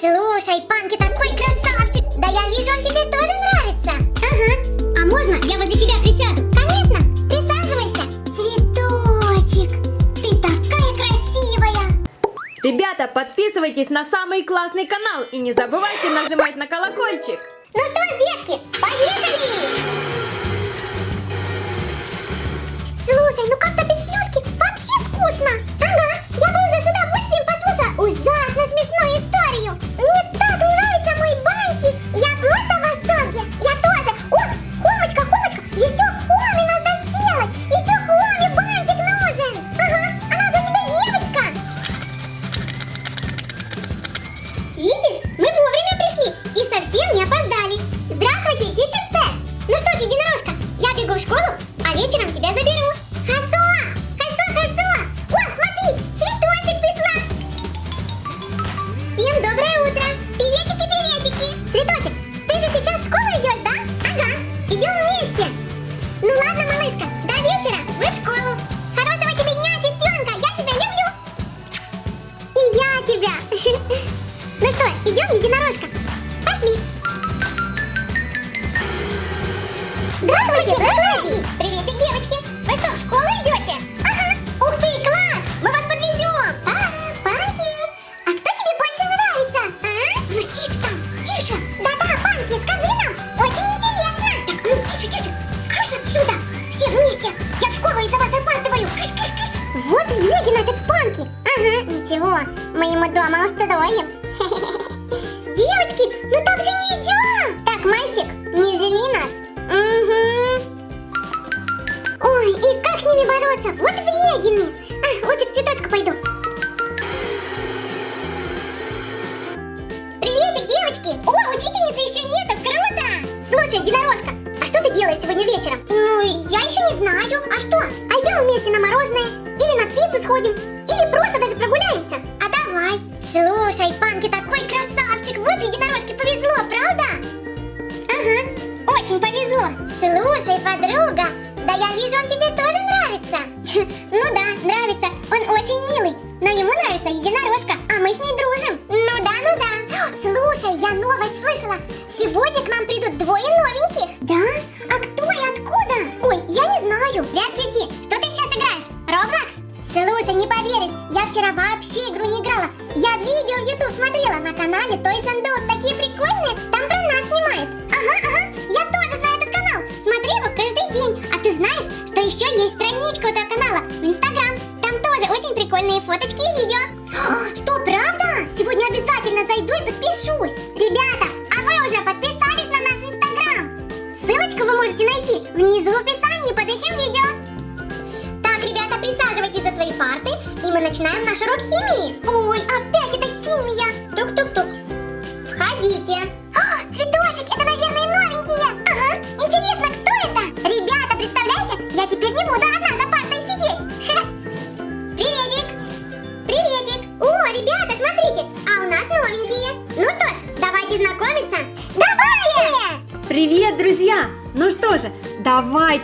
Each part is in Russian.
Слушай, Панки такой красавчик. Да я вижу, он тебе тоже нравится. Ага. А можно я возле тебя присяду? Конечно. Присаживайся. Цветочек, ты такая красивая. Ребята, подписывайтесь на самый классный канал и не забывайте нажимать на колокольчик. Ну что ж, детки, поехали! Слушай, ну как-то Ну что, идем, единорожка? Пошли. Здравствуйте, здравствуйте. Приветик, девочки. Вы что, в школу идете? Ага. Ух ты, класс. Мы вас подвезем. А, Панки, а кто тебе больше нравится? А? Ну, тише там, тише. Да-да, Панки, скажи нам. Очень интересно. Так, ну, тише, тише. Кыш отсюда. Все вместе. Я в школу из-за вас опаздываю. Кыш, кыш, кыш. Вот вредина этот Панки. Ага, ничего. Мы ему дома устроим. Девочки, ну так же нельзя! Так, мальчик, не зели нас. Угу. Ой, и как с ними бороться? Вот вредины. А, лучше к цветочку пойду. Приветик, девочки! О, учительницы еще нету, круто! Слушай, единорожка, а что ты делаешь сегодня вечером? Ну, я еще не знаю. А что? Пойдем вместе на мороженое? Или на пиццу сходим? Или просто даже прогуляемся? А давай. Слушай, Панки такой красавчик. Вот единорожке повезло, правда? Ага, очень повезло. Слушай, подруга, да я вижу, он тебе тоже нравится. Ну да, нравится. Он очень милый. Но ему нравится единорожка, а мы с ней дружим. Ну да, ну да. Слушай, я новость слышала. Сегодня к нам придут двое новеньких. Фоточки и видео. Что, правда? Сегодня обязательно зайду и подпишусь. Ребята, а вы уже подписались на наш Инстаграм? Ссылочку вы можете найти внизу в описании под этим видео. Так, ребята, присаживайтесь за свои парты, и мы начинаем наш урок химии. Ой, опять это химия. Тук-тук-тук.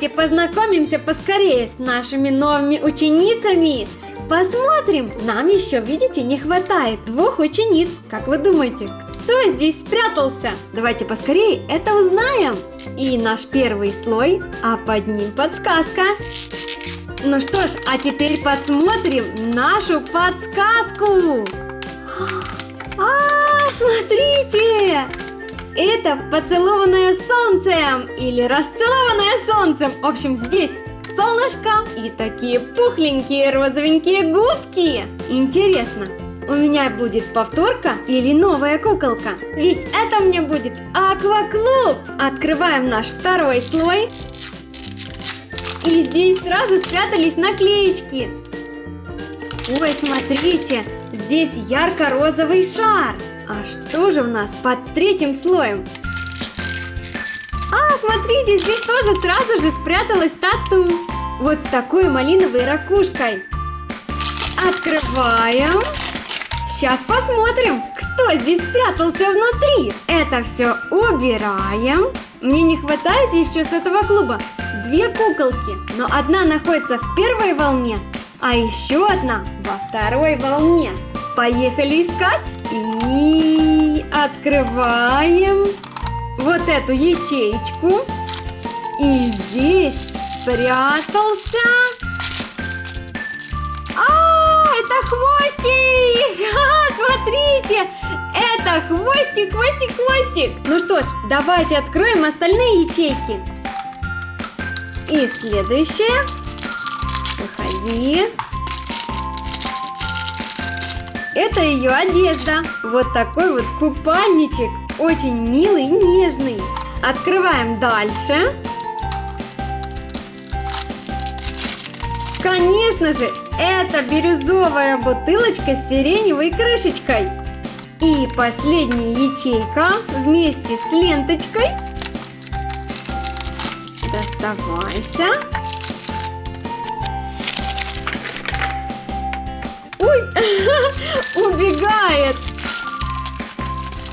Давайте познакомимся поскорее с нашими новыми ученицами. Посмотрим, нам еще, видите, не хватает двух учениц. Как вы думаете, кто здесь спрятался? Давайте поскорее это узнаем. И наш первый слой, а под ним подсказка. Ну что ж, а теперь посмотрим нашу подсказку. А, смотрите! Это поцелованное солнцем или расцелованное солнцем. В общем, здесь солнышко и такие пухленькие розовенькие губки. Интересно, у меня будет повторка или новая куколка? Ведь это мне будет акваклуб. Открываем наш второй слой. И здесь сразу спрятались наклеечки. Ой, смотрите, здесь ярко-розовый шар. А что же у нас под третьим слоем? А, смотрите, здесь тоже сразу же спряталась тату. Вот с такой малиновой ракушкой. Открываем. Сейчас посмотрим, кто здесь спрятался внутри. Это все убираем. Мне не хватает еще с этого клуба две куколки, но одна находится в первой волне, а еще одна во второй волне. Поехали искать и... открываем вот эту ячеечку. И здесь спрятался... А, это хвостик! Смотрите! Это хвостик, хвостик, хвостик! Ну что ж, давайте откроем остальные ячейки. И следующее. Выходи. Это ее одежда. Вот такой вот купальничек. Очень милый и нежный. Открываем дальше. Конечно же, это бирюзовая бутылочка с сиреневой крышечкой. И последняя ячейка вместе с ленточкой. Доставайся. Ой, убегает.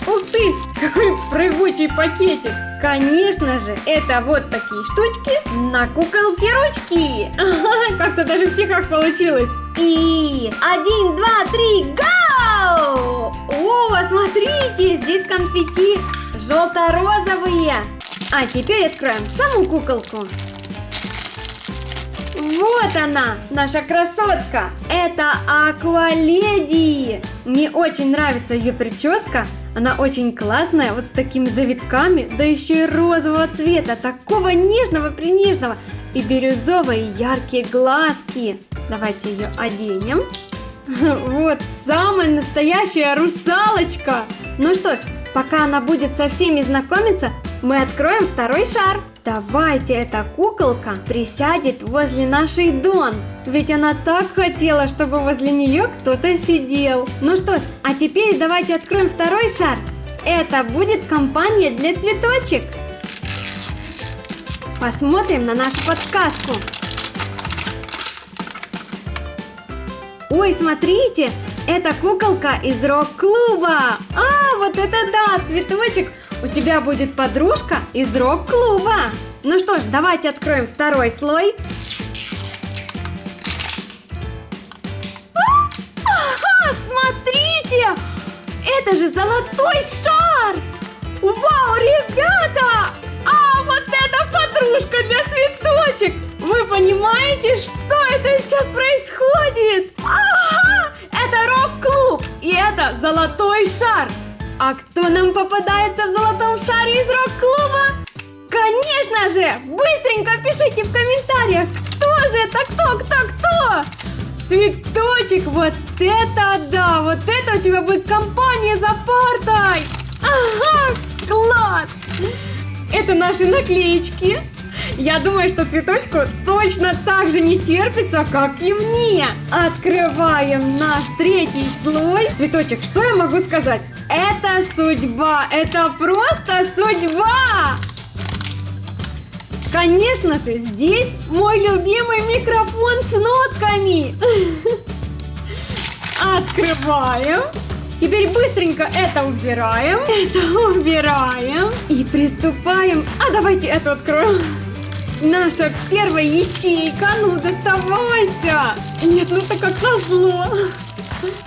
Ух ты, какой прыгучий пакетик. Конечно же, это вот такие штучки на куколке ручки. Как-то даже в стихах получилось. И один, два, три, гоу! О, смотрите, здесь конфетти желто-розовые. А теперь откроем саму куколку. Вот она, наша красотка. Это Акваледи. Мне очень нравится ее прическа. Она очень классная, вот с такими завитками, да еще и розового цвета, такого нежного-принежного. И бирюзовые яркие глазки. Давайте ее оденем. Вот самая настоящая русалочка. Ну что ж, пока она будет со всеми знакомиться, мы откроем второй шар. Давайте эта куколка присядет возле нашей Дон. Ведь она так хотела, чтобы возле нее кто-то сидел. Ну что ж, а теперь давайте откроем второй шар. Это будет компания для цветочек. Посмотрим на нашу подсказку. Ой, смотрите, это куколка из рок-клуба. А, вот это да, цветочек. У тебя будет подружка из рок-клуба. Ну что ж, давайте откроем второй слой. Смотрите! Это же золотой шар! Вау, ребята! А вот это подружка для цветочек! Вы понимаете, что это сейчас происходит? Ага! Это рок-клуб! И это золотой шар! А кто нам попадается в золотом шаре из рок-клуба? Конечно же! Быстренько пишите в комментариях, кто же это, кто, кто, кто? Цветочек, вот это да! Вот это у тебя будет компания за партой! Ага, класс! Это наши наклеечки. Я думаю, что цветочку точно так же не терпится, как и мне. Открываем наш третий слой. Цветочек, что я могу сказать? Это судьба, это просто судьба! Конечно же, здесь мой любимый микрофон с нотками. Открываем. Теперь быстренько это убираем. Это убираем. И приступаем. А давайте это откроем. Наша первая ячейка. Ну, доставайся. Нет, ну это как назло.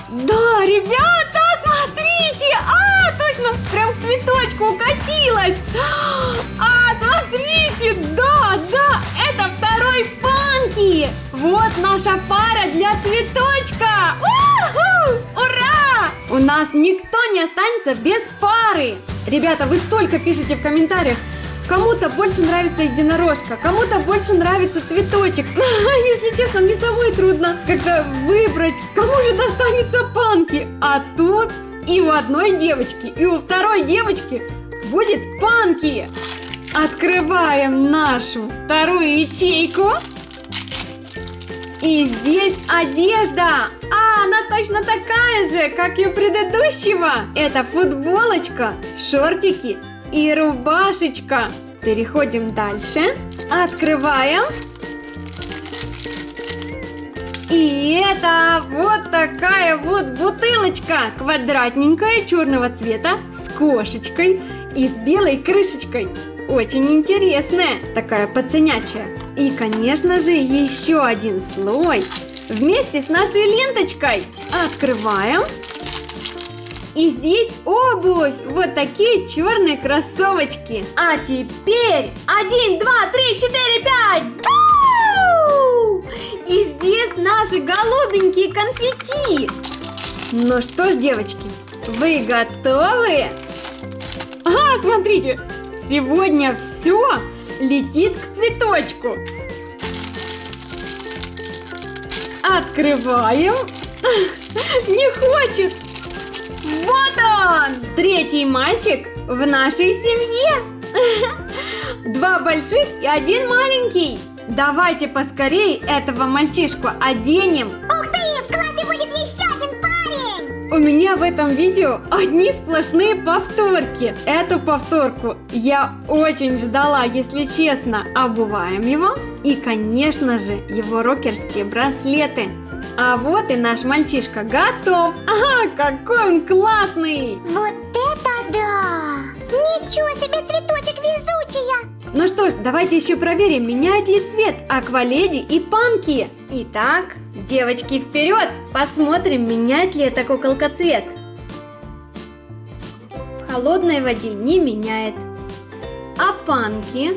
Да, ребята, укатилась. А, смотрите, да, да, это второй панки. Вот наша пара для цветочка. Ура! У нас никто не останется без пары. Ребята, вы столько пишете в комментариях. Кому-то больше нравится единорожка, кому-то больше нравится цветочек. Если честно, мне самой трудно как-то выбрать, кому же достанется панки. А тут и у одной девочки, и у второй девочки будет панки. Открываем нашу вторую ячейку. И здесь одежда. А, она точно такая же, как и у предыдущего. Это футболочка, шортики и рубашечка. Переходим дальше. Открываем. И это вот такая вот бутылочка, квадратненькая, черного цвета, с кошечкой и с белой крышечкой. Очень интересная, такая пацанячая. И, конечно же, еще один слой вместе с нашей ленточкой. Открываем. И здесь обувь. Вот такие черные кроссовочки. А теперь один, два, три, четыре, пять. Бу! И здесь наши голубенькие конфетти. Ну что ж, девочки, вы готовы? Ага, смотрите, сегодня все летит к цветочку. Открываем. Не хочет. Вот он, третий мальчик в нашей семье. Два больших и один маленький. Давайте поскорее этого мальчишку оденем. Ух У меня в этом видео одни сплошные повторки. Эту повторку я очень ждала, если честно. Обуваем его. И, конечно же, его рокерские браслеты. А вот и наш мальчишка готов. Ага, какой он классный! Вот это да! Ничего себе, цветочек везучая! Ну что ж, давайте еще проверим, меняет ли цвет акваледи и панки. Итак, девочки, вперед! Посмотрим, меняет ли эта куколка цвет. В холодной воде не меняет. А панки?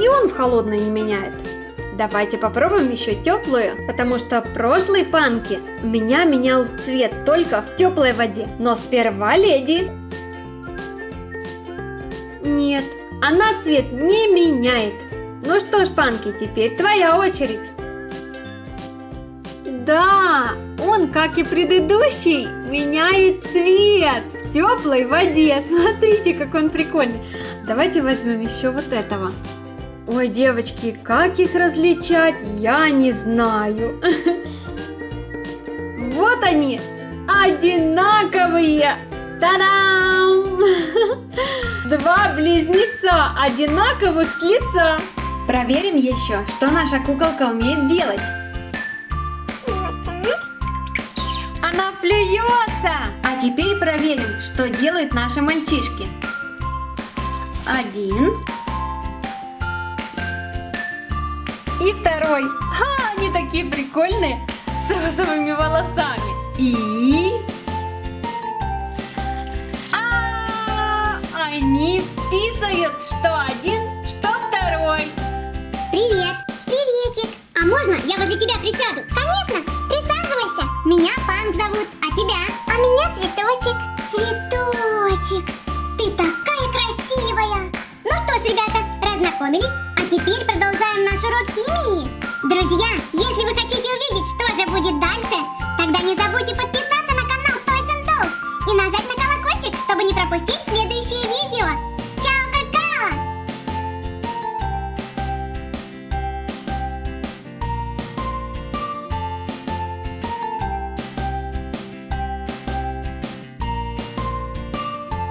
И он в холодной не меняет. Давайте попробуем еще теплую, потому что прошлые панки меня менял цвет только в теплой воде. Но сперва леди. Нет, она цвет не меняет. Ну что ж, Панки, теперь твоя очередь. Да, он, как и предыдущий, меняет цвет в теплой воде. Смотрите, как он прикольный. Давайте возьмем еще вот этого. Ой, девочки, как их различать, я не знаю. Вот они, одинаковые. Та-дам! Два близнеца, одинаковых с лица. Проверим еще, что наша куколка умеет делать. Она плюется! А теперь проверим, что делают наши мальчишки. Один. И второй. Ха, они такие прикольные, с розовыми волосами. И... Они писают, что один, что второй. Привет! Приветик! А можно я возле тебя присяду? Конечно! Присаживайся! Меня Панк зовут, а тебя? А меня Цветочек. Цветочек! Ты такая красивая! Ну что ж, ребята, разнакомились, а теперь продолжаем наш урок химии. Друзья, если вы хотите увидеть, что же будет дальше, тогда не забудьте подписаться